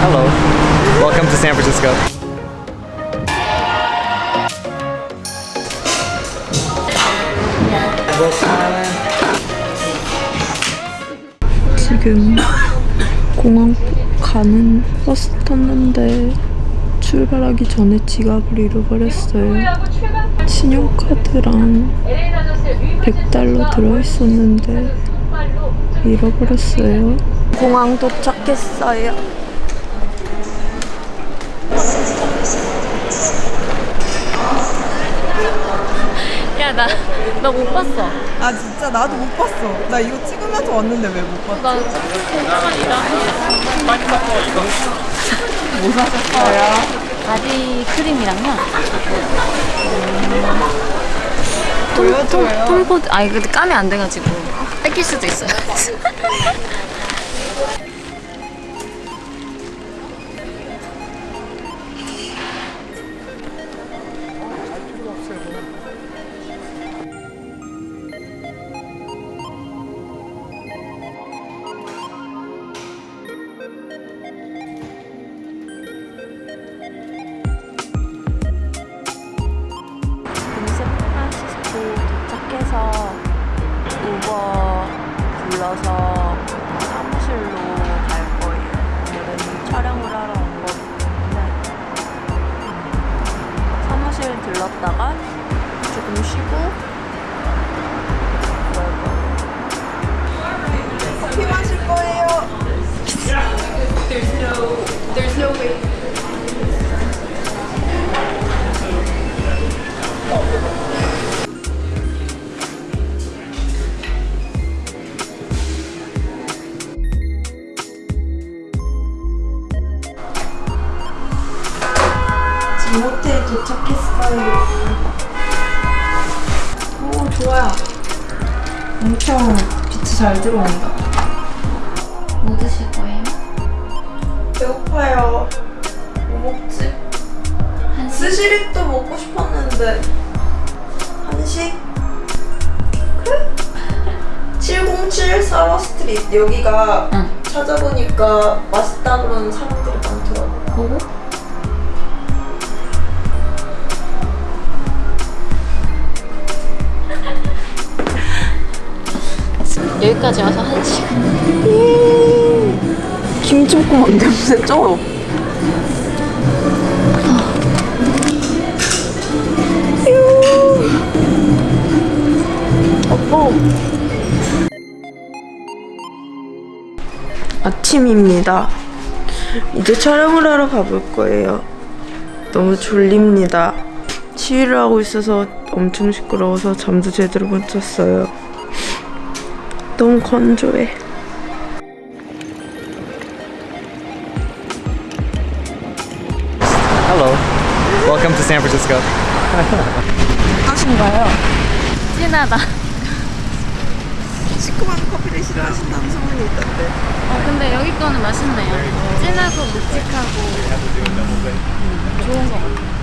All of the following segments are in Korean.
Hello. Welcome to San Francisco. 지금 공항 가는 버스 탔는데 출발하기 전에 지갑을 잃어버렸어요. 신용카드랑 100달러 들어있었는데 잃어버렸어요. 공항 도착했어요. 야, 나, 나 못 봤어. 아 진짜 나도 못 봤어. 나 이거 찍으면서 왔는데 왜 못 봤어? 나 공항이랑 뭐 사셨어요? body cream이랑요. 보여줘요. 톰포드, 아니, 근데 까면 안 돼가지고. 뺏길 수도 있어요. 들렀다가 조금 쉬고. 커피 마실 거예요. 지금 호텔 도착했어요. 오 좋아요. 엄청 빛이 잘 들어온다. 뭐 드실 거예요? 배고파요. 뭐 먹지? 스시리또 먹고 싶었는데 한식? 그래? 707 Sutter Street 여기가 응. 찾아보니까 맛있다 그러는 사람들이 많더라고. 보고? 여기까지 와서 한 시간. 김치볶음밥 냄새 쩔어. 어, 아침입니다. 이제 촬영을 하러 가볼 거예요. 너무 졸립니다. 치유를 하고 있어서 엄청 시끄러워서 잠도 제대로 못 잤어요. 너무 건조해. Hello. Welcome to San Francisco. 하신가요? 진하다. 시큼한 커피를 싫어하신다는 소문이 있던데. 어, 근데 여기 거는 맛있네요. 진하고 묵직하고 음, 좋은 것 같아요.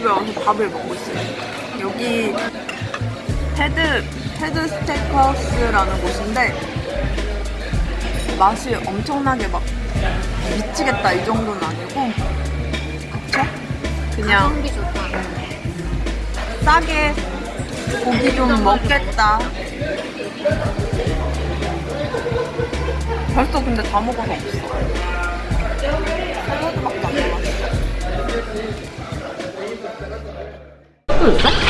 집에 와서 밥을 먹고 있어요. 여기 테드 테드 스테이크하우스라는 곳인데 맛이 엄청나게 막 미치겠다 이 정도는 아니고 그쵸? 그냥 좋다. 싸게 고기 좀 먹겠다. 벌써 근데 다 먹어서 없어. 샐러드밖에 안 남았어. Ừ, rất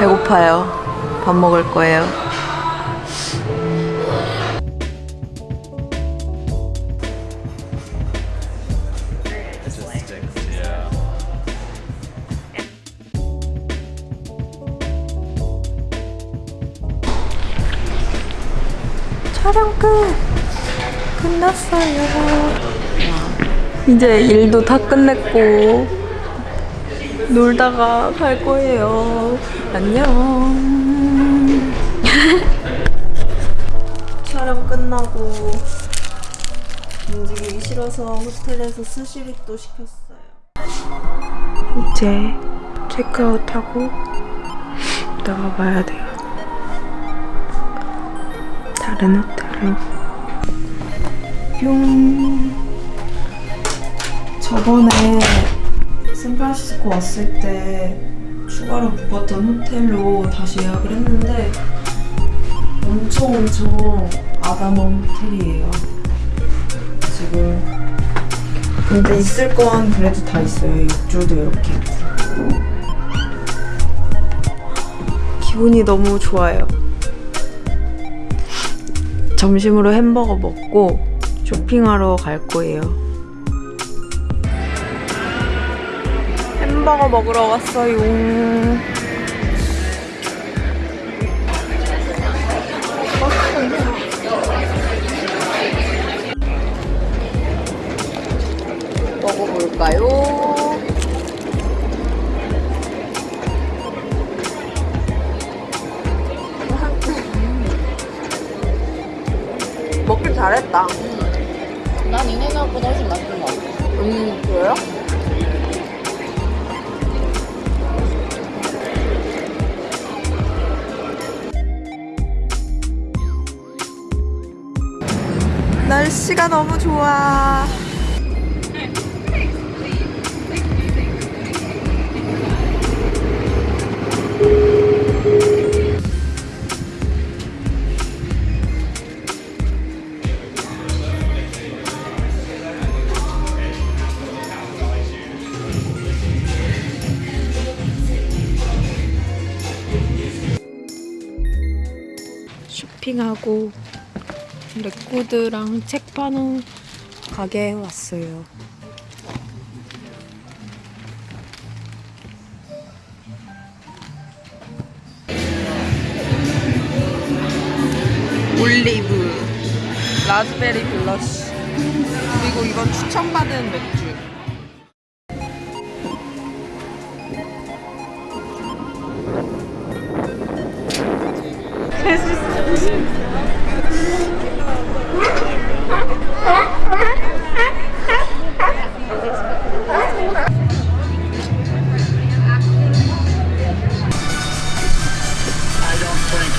배고파요. 밥 먹을 거예요. 촬영 끝! 끝났어요. 이제 일도 다 끝냈고, 놀다가 갈 거예요. 안녕. 촬영 끝나고 움직이기 싫어서 호텔에서 스시를 또 시켰어요. 이제 체크아웃하고 나가봐야 돼요. 다른 호텔로. 뿅. 저번에 샌프란시스코 왔을 때 추가로 묵었던 호텔로 다시 예약을 했는데 엄청 엄청 아담한 호텔이에요. 지금 근데 있을 건 그래도 다 있어요. 입주도 이렇게. 기분이 너무 좋아요. 점심으로 햄버거 먹고 쇼핑하러 갈 거예요. 햄버거 먹으러 왔어요. 먹어볼까요? 먹길 잘했다. 날씨가 너무 좋아. 쇼핑하고 레코드랑 책 파는 가게에 왔어요. 올리브, 라즈베리 블러쉬, 그리고 이건 추천받은 맥주.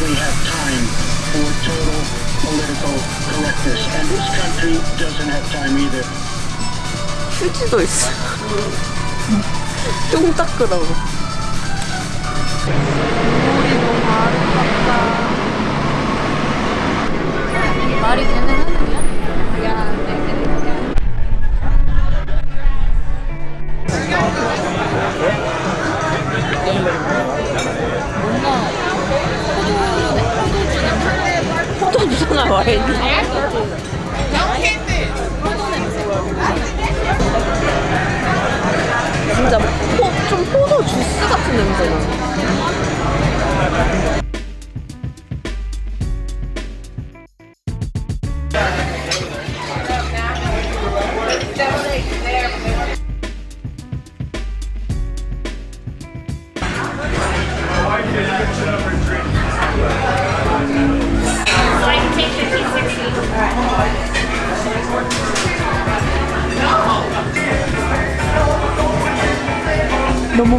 we have time for total political correctness. And this country doesn't have time either. うちどいっす。どんたくだもん。周りも丸かった。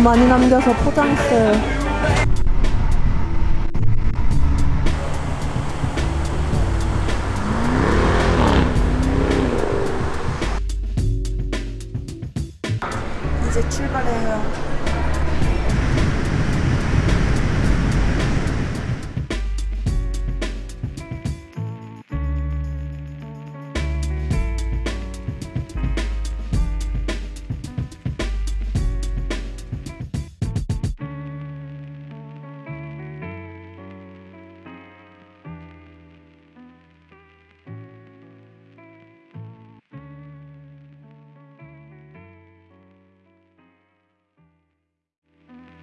많이 남겨서 포장했어요. 이제 출발해요.